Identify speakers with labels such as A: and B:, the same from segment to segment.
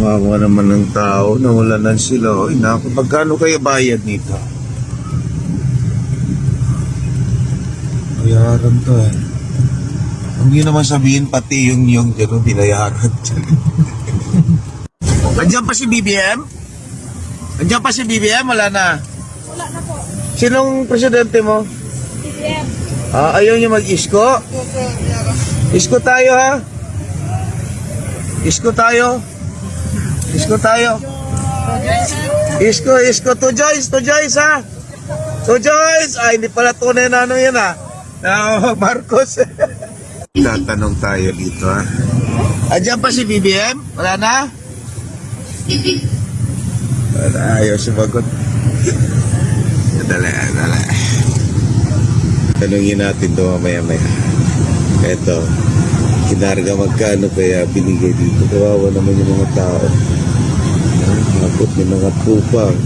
A: Wawa naman ng tao, nawala sila. Oy, naku, magkano kaya bayad nito? Bayaran to eh. Hindi naman sabihin pati yung yung gano'n binayaran. Andiyan pa si BBM? Andiyan pa si BBM? Wala na.
B: Wala na po.
A: Sinong presidente mo?
B: BBM.
A: Ah, ayaw niya mag-isko? Isko tayo ha? Isko tayo? Isko tayo? Isko, isko. To Joyce, to Joyce ha? To Joyce! Ay, hindi pala tunay na ano yan ha? Na Marcos. Tatanong tayo dito ha? Andiyan pa si BBM? Wala na? Wala, ayaw sumagot. Dali, dali. Tanungin natin to mamaya-maya. Eto, kinarga magkano kaya binigay dito. Kawawa naman yung mga tao. Mabot ng mga tupang.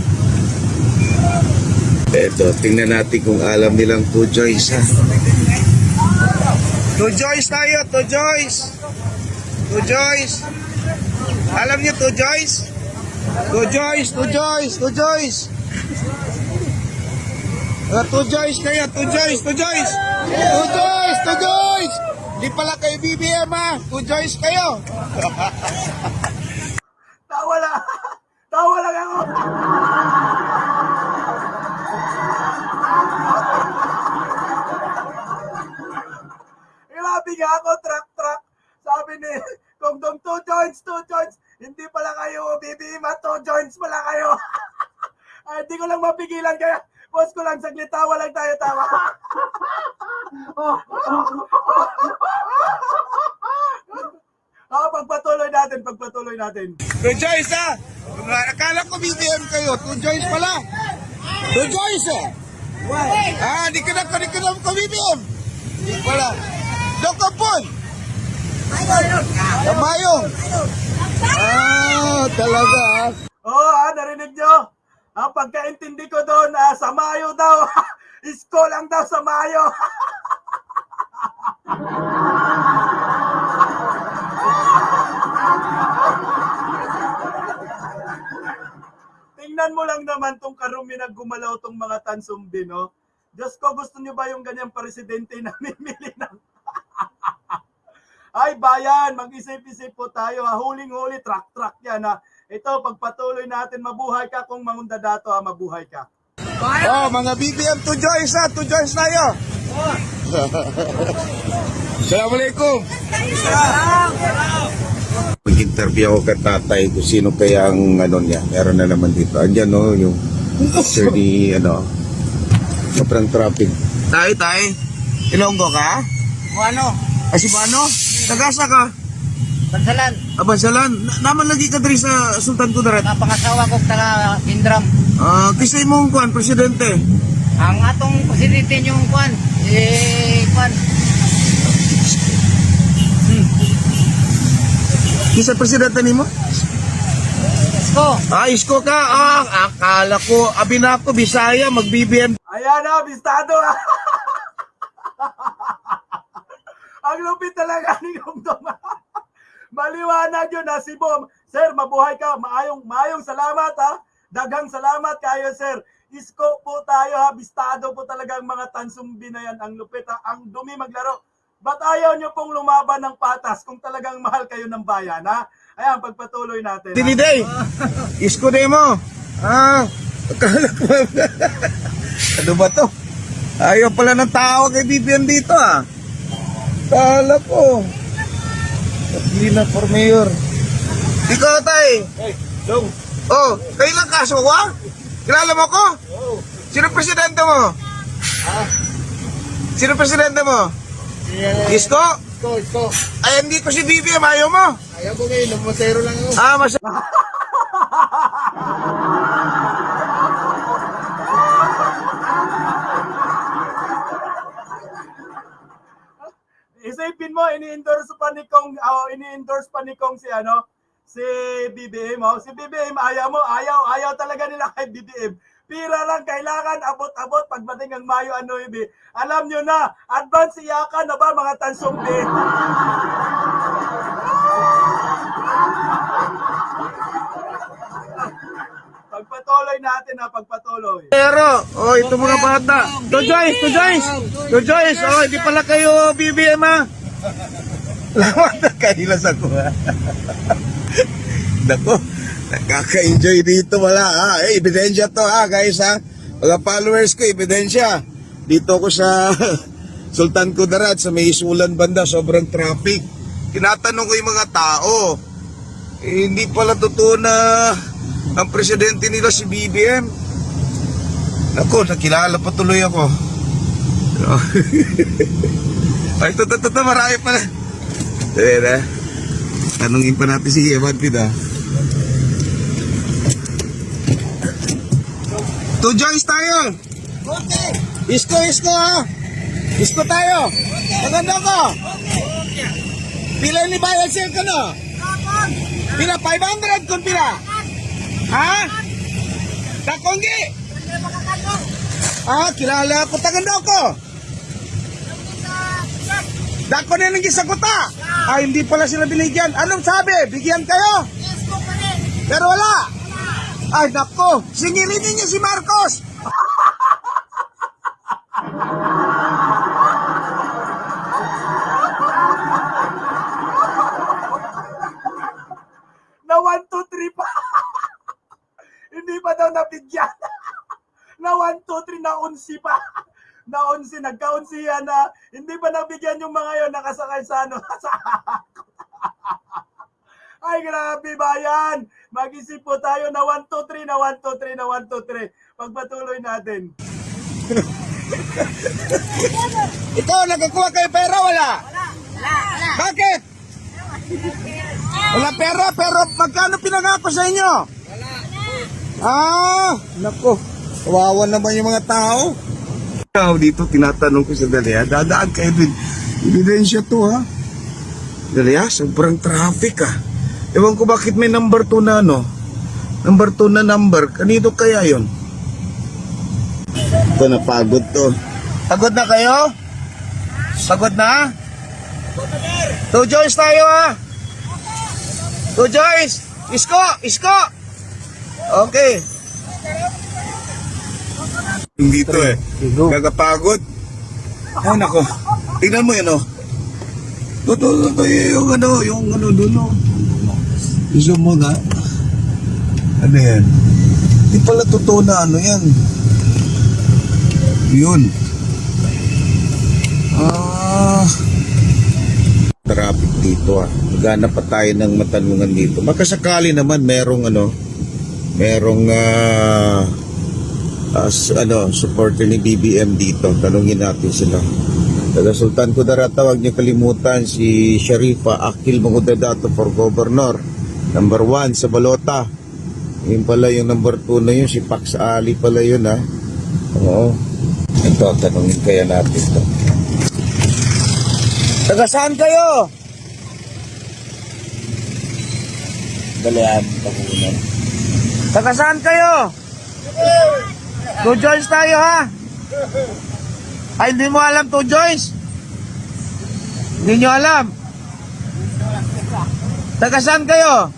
A: Eto, tingnan natin kung alam nilang to Joyce ha. To Joyce tayo, to Joyce. To Joyce. Alam niyo to Joyce? To Joyce, to Joyce, to Joyce. Uh, to Joyce kayo, to Joyce, to Joyce! To Joyce, to Joyce! Di pala kayo BBM ha, to Joyce kayo!
C: Tawa nga ako, truck, truck. Sabi ni Kung Dong, two joints, two joints. Hindi pala kayo, BBM, two joints pala kayo. Ay, hindi ko lang mapigilan kaya boss ko lang saglit tawa lang tayo tawa. Ah, pagpatuloy natin, pagpatuloy natin.
A: To Joyce ha! Akala ko BBM kayo, to Joyce pala! To Joyce eh! Ah, di ka na, di ka na ko BBM! Di pala. Dokapon! Kamayong! Ah, talaga ah.
C: Oh, ah, narinig nyo? Ang pagkaintindi ko doon, ah, sa Mayo daw. Isko lang daw sa Mayo. Tingnan mo lang naman tong karumi na gumalaw tong mga tansumbi, no? Diyos ko, gusto nyo ba yung ganyang presidente na mimili ng... Ay, bayan, mag-isip-isip po tayo. Ha? Huling-huli, truck-truck yan. Ha? Ito, pagpatuloy natin, mabuhay ka kung mangunda dato, ha? mabuhay ka.
A: Oh, mga BBM to Joyce ha, to Joyce tayo! Assalamualaikum! Mag-interview ako kay tatay kung sino kaya ang ano niya. Meron na naman dito. Andyan no, yung sir ni ano, sobrang traffic. Tay, tay, Ilonggo ka?
D: ano?
A: Ay, si Bano? Tagasa ka?
D: Bansalan.
A: Abansalan? Na- naman lagi ka diri sa Sultan Kudarat.
D: Napangasawa ko taga Indram.
A: Ah, kisay mong kuan, presidente.
D: Ang atong presidente yung kwan, eh, kwan,
A: Kisay presidente nimo?
D: Isko.
A: Ah, isko ka. Ah, akala ko, abina ko, Bisaya, mag-BBM.
C: Ayan na, bistado. Ang lupit talaga ni Kongdong. Maliwanag yun ha, si Bom. Sir, mabuhay ka. Maayong, maayong salamat ha. Dagang salamat kayo, sir. Isko po tayo ha. Bistado po talaga ang mga tansumbi na yan. Ang lupit ha. Ang dumi maglaro. Ba't ayaw nyo pong lumaban ng patas kung talagang mahal kayo ng bayan ha? Ayan, pagpatuloy natin. ha?
A: Tiniday, isko de mo. Ah, akala ko. ano ba to? Ayaw pala ng tao kay BBM dito ah. Akala ko. Patlina for mayor. Ikaw tay.
C: Hey, Dong.
A: Oh, kailan kaso wa? Kilala mo ko?
C: Oh.
A: Sino presidente mo? Sino presidente mo? Isko?
D: Isko, Isko.
A: Ay, hindi ko si BBM, ayaw mo.
D: Ayaw ko ngayon, lumusero lang ako.
A: Ah, mas...
C: Isipin mo, ini-endorse pa ni Kong, oh, ini-endorse pa ni Kong si ano, si BBM, oh. Si BBM, ayaw mo, ayaw, ayaw talaga nila kay BBM. Pira lang, kailangan abot-abot pagdating ang Mayo ano ibi. Alam nyo na, advance iyakan na ba mga tansumbi? Natin na pagpatuloy.
A: Pero, oh, ito mga bata. To Joyce, to Joyce. To Joyce, oh, hindi pala kayo BBM ha. Lawat na kahilas ako ha. Nako, nakaka-enjoy dito wala ha. Eh, ebidensya to ha guys ha. Mga followers ko, ebidensya. Dito ko sa Sultan Kudarat sa may Isulan banda, sobrang traffic. Tinatanong ko yung mga tao. Eh, hindi pala totoo na ang presidente nila si BBM. Ako, nakilala pa tuloy ako. Ay, ito, ito, ito, marami pala. Ayan na. Tanungin pa natin si Evan Pida. To Joyce tayo. Isko, isko ha. Isko tayo. Maganda ko. Pila ni bayad sale ka no? Pila 500 kung pila. Ha? Takonggi. Ah, kilala ko tagando ko. Dako na lang gisaguta. Ah, hindi pala sila binigyan. Anong sabi? Bigyan kayo? Pero wala. Ay, nako. Singilin ninyo si Marcos.
C: Nabigyan. na 1, 2, 3 na 11 pa. Na 11, nagka-11 na hindi pa nabigyan yung mga yon nakasakay sa ano. sa Ay, grabe bayan. Mag-isip po tayo na 1, 2, 3, na 1, 2, 3, na 1, 2, 3. Pagpatuloy natin.
A: Ikaw, nagkakuha kayo pera, wala? Bakit? Wala pera, pero magkano pinangako sa inyo? Ah, nako. Kawawa naman yung mga tao. Ikaw dito, tinatanong ko sa Dalia, dadaan kayo din. Ebidensya to ha. Dalia, sobrang traffic ah. Ewan ko bakit may number 2 na ano. Number 2 na number. Kanino kaya yon? Ito napagod to. Pagod na kayo? Pagod na? To Joyce tayo ha. To Joyce. Isko, isko. Okay. Dito eh. Gagapagod. Ay nako. Tingnan mo yun oh. Ito, ito, yung ano, yung ano doon oh. Zoom mo na. Ano yan? Di pala totoo na ano yan. Yun. Ah. Traffic dito ah. Maghanap pa tayo ng matanungan dito. Makasakali naman merong ano, merong ah, as, ano, supporter ni BBM dito. Tanungin natin sila. Taga Sultan Kudarata, huwag niyo kalimutan si Sharifa Akil Mangudadato for Governor. Number 1 sa Balota. Yun pala yung number 2 na yun, si Pax Ali pala yun ha. Oo. Ito, tanungin kaya natin to. Taga saan kayo? Dalian, takunan. Taga saan kayo? Two Joyce tayo ha? Ay, hindi mo alam Two Joyce? Hindi nyo alam? Taga saan kayo?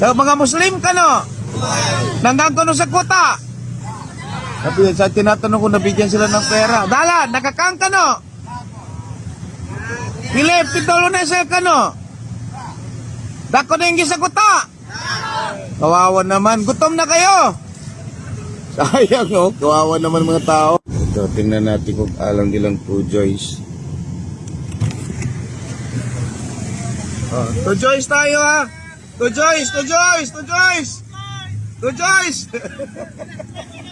A: Taga mga Muslim ka no? Nandang sa kuta? Sabi sa tinatanong ko nabigyan sila ng pera. Dala, nakakang ka no? Pilip, pitolo na sa ka no? Dako na yung gisaguta. Kawawa naman. Gutom na kayo. Sayang oh. Kawawa naman mga tao. Ito, tingnan natin kung alam nilang two Joyce. Oh, to Joyce tayo ha. To Joyce, to Joyce, to Joyce. To Joyce.